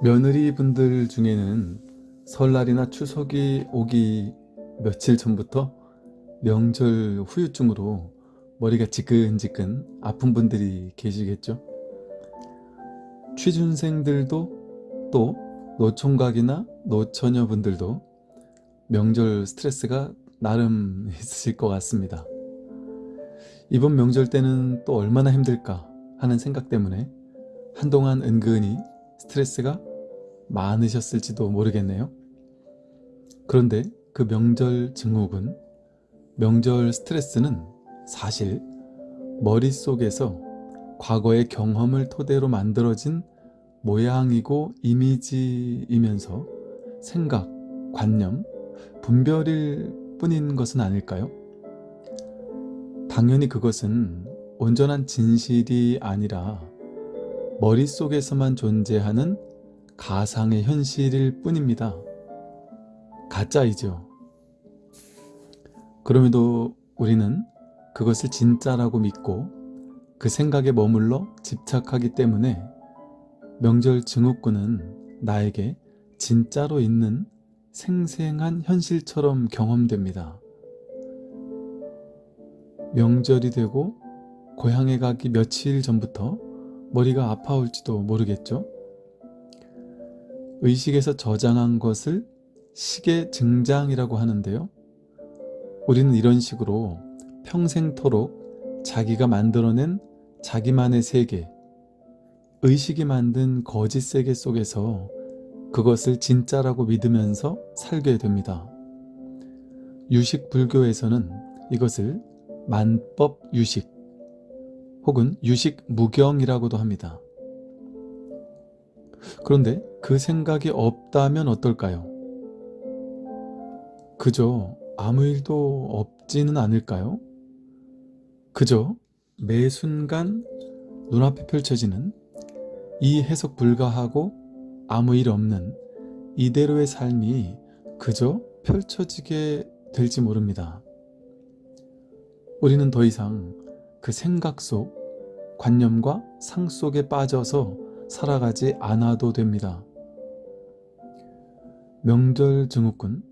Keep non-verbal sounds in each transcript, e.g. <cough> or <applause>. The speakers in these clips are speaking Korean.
며느리 분들 중에는 설날이나 추석이 오기 며칠 전부터 명절 후유증으로 머리가 지끈지끈 아픈 분들이 계시겠죠. 취준생들도 또 노총각이나 노처녀분들도 명절 스트레스가 나름 <laughs> 있으실 것 같습니다. 이번 명절 때는 또 얼마나 힘들까 하는 생각 때문에 한동안 은근히 스트레스가 많으셨을지도 모르겠네요. 그런데 그 명절 증후군, 명절 스트레스는 사실 머릿속에서 과거의 경험을 토대로 만들어진 모양이고 이미지이면서 생각, 관념, 분별일 뿐인 것은 아닐까요? 당연히 그것은 온전한 진실이 아니라 머릿속에서만 존재하는 가상의 현실일 뿐입니다. 가짜이죠. 그럼에도 우리는 그것을 진짜라고 믿고 그 생각에 머물러 집착하기 때문에 명절 증후군은 나에게 진짜로 있는 생생한 현실처럼 경험됩니다. 명절이 되고 고향에 가기 며칠 전부터 머리가 아파올지도 모르겠죠. 의식에서 저장한 것을 식의 증장이라고 하는데요. 우리는 이런 식으로 평생토록 자기가 만들어낸 자기만의 세계, 의식이 만든 거짓 세계 속에서 그것을 진짜라고 믿으면서 살게 됩니다. 유식 불교에서는 이것을 만법 유식 혹은 유식 무경이라고도 합니다. 그런데 그 생각이 없다면 어떨까요? 그저 아무 일도 없지는 않을까요? 그저 매 순간 눈앞에 펼쳐지는 이 해석 불가하고 아무 일 없는 이대로의 삶이 그저 펼쳐지게 될지 모릅니다. 우리는 더 이상 그 생각 속 관념과 상 속에 빠져서 살아가지 않아도 됩니다. 명절 증후군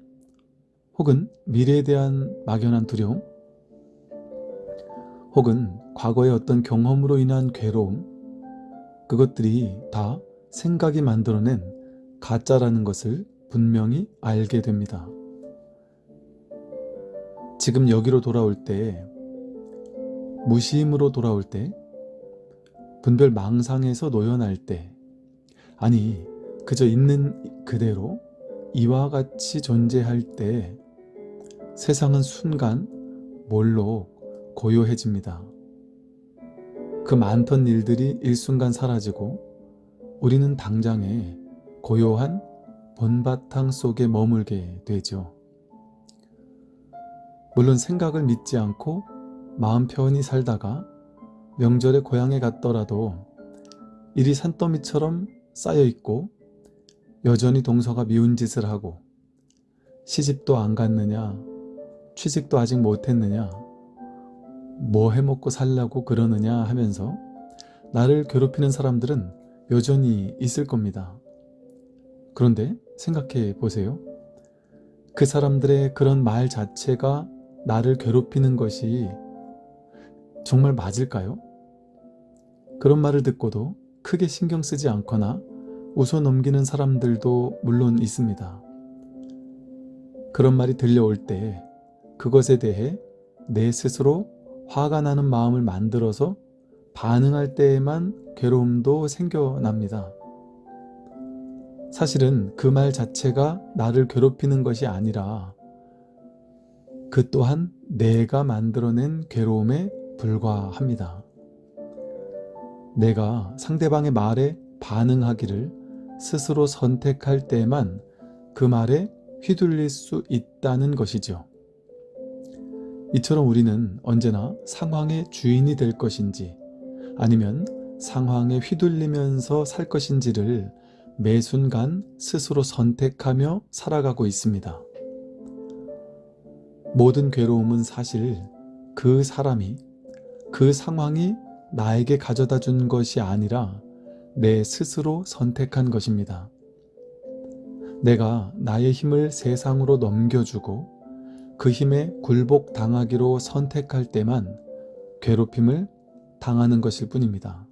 혹은 미래에 대한 막연한 두려움 혹은 과거의 어떤 경험으로 인한 괴로움 그것들이 다 생각이 만들어낸 가짜라는 것을 분명히 알게 됩니다. 지금 여기로 돌아올 때 무심으로 돌아올 때 분별 망상에서 노연할 때 아니 그저 있는 그대로 이와 같이 존재할 때 세상은 순간 몰로 고요해집니다. 그 많던 일들이 일순간 사라지고 우리는 당장에 고요한 본바탕 속에 머물게 되죠. 물론 생각을 믿지 않고 마음 편히 살다가 명절에 고향에 갔더라도 일이 산더미처럼 쌓여있고 여전히 동서가 미운 짓을 하고 시집도 안 갔느냐 취직도 아직 못했느냐 뭐 해먹고 살라고 그러느냐 하면서 나를 괴롭히는 사람들은 여전히 있을 겁니다. 그런데 생각해 보세요. 그 사람들의 그런 말 자체가 나를 괴롭히는 것이 정말 맞을까요? 그런 말을 듣고도 크게 신경 쓰지 않거나 웃어 넘기는 사람들도 물론 있습니다. 그런 말이 들려올 때 그것에 대해 내 스스로 화가 나는 마음을 만들어서 반응할 때에만 괴로움도 생겨납니다. 사실은 그 말 자체가 나를 괴롭히는 것이 아니라 그 또한 내가 만들어낸 괴로움에 불과합니다. 내가 상대방의 말에 반응하기를 스스로 선택할 때만 그 말에 휘둘릴 수 있다는 것이죠. 이처럼 우리는 언제나 상황의 주인이 될 것인지 아니면 상황에 휘둘리면서 살 것인지를 매 순간 스스로 선택하며 살아가고 있습니다. 모든 괴로움은 사실 그 사람이 그 상황이 나에게 가져다 준 것이 아니라 내 스스로 선택한 것입니다. 내가 나의 힘을 세상으로 넘겨주고 그 힘에 굴복당하기로 선택할 때만 괴롭힘을 당하는 것일 뿐입니다.